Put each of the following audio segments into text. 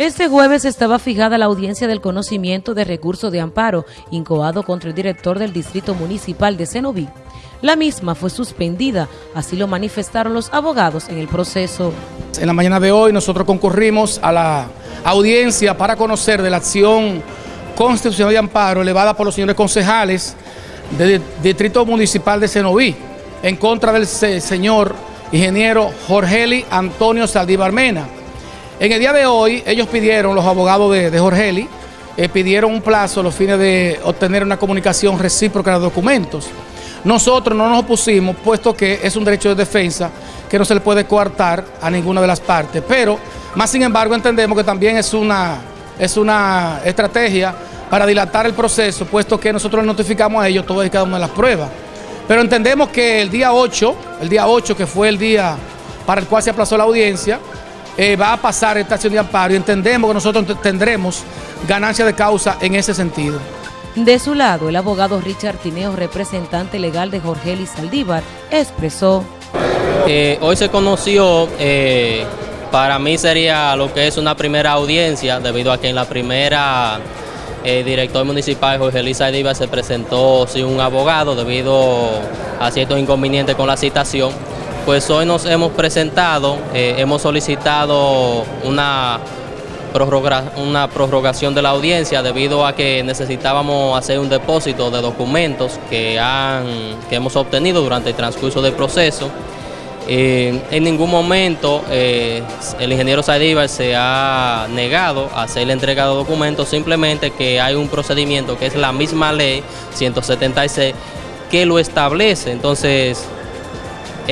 Este jueves estaba fijada la audiencia del conocimiento de recursos de amparo incoado contra el director del Distrito Municipal de Cenoví. La misma fue suspendida, así lo manifestaron los abogados en el proceso. En la mañana de hoy nosotros concurrimos a la audiencia para conocer de la acción constitucional de amparo elevada por los señores concejales del Distrito Municipal de Cenoví en contra del señor ingeniero Jorgeli Antonio Saldívar Mena en el día de hoy, ellos pidieron, los abogados de, Jorgeli, eh, pidieron un plazo a los fines de obtener una comunicación recíproca de documentos. Nosotros no nos opusimos, puesto que es un derecho de defensa que no se le puede coartar a ninguna de las partes. Pero, más sin embargo, entendemos que también es una, es una estrategia para dilatar el proceso, puesto que nosotros notificamos a ellos todas y cada una de las pruebas. Pero entendemos que el día 8, el día 8 que fue el día para el cual se aplazó la audiencia, eh, va a pasar esta acción de amparo y entendemos que nosotros tendremos ganancia de causa en ese sentido. De su lado, el abogado Richard Tineo, representante legal de Jorge Eli Saldívar, expresó. Eh, hoy se conoció, eh, para mí sería lo que es una primera audiencia, debido a que en la primera el director municipal Jorge Saldívar se presentó sin un abogado debido a ciertos inconvenientes con la citación pues hoy nos hemos presentado, eh, hemos solicitado una, una prorrogación de la audiencia debido a que necesitábamos hacer un depósito de documentos que, han, que hemos obtenido durante el transcurso del proceso. Eh, en ningún momento eh, el ingeniero Saldívar se ha negado a hacer la entrega de documentos, simplemente que hay un procedimiento que es la misma ley 176 que lo establece. Entonces,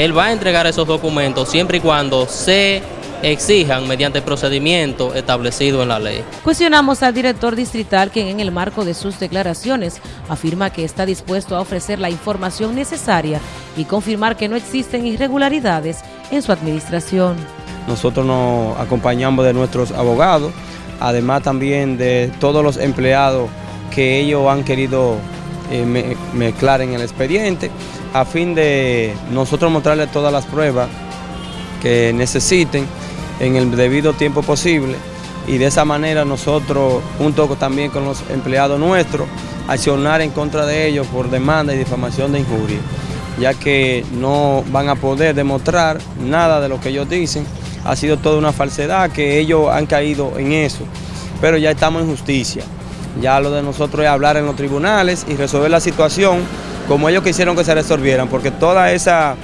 él va a entregar esos documentos siempre y cuando se exijan mediante procedimiento establecido en la ley. Cuestionamos al director distrital quien en el marco de sus declaraciones afirma que está dispuesto a ofrecer la información necesaria y confirmar que no existen irregularidades en su administración. Nosotros nos acompañamos de nuestros abogados, además también de todos los empleados que ellos han querido eh, mezclar en el expediente a fin de nosotros mostrarles todas las pruebas que necesiten en el debido tiempo posible. Y de esa manera nosotros, junto también con los empleados nuestros, accionar en contra de ellos por demanda y difamación de injuria, ya que no van a poder demostrar nada de lo que ellos dicen, ha sido toda una falsedad que ellos han caído en eso, pero ya estamos en justicia, ya lo de nosotros es hablar en los tribunales y resolver la situación como ellos quisieron que se resolvieran, porque todas esas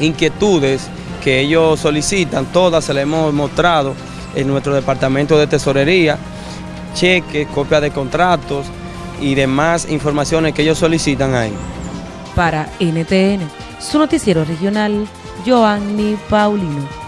inquietudes que ellos solicitan, todas se las hemos mostrado en nuestro departamento de tesorería, cheques, copias de contratos y demás informaciones que ellos solicitan ahí. Para NTN, su noticiero regional, Joanny Paulino.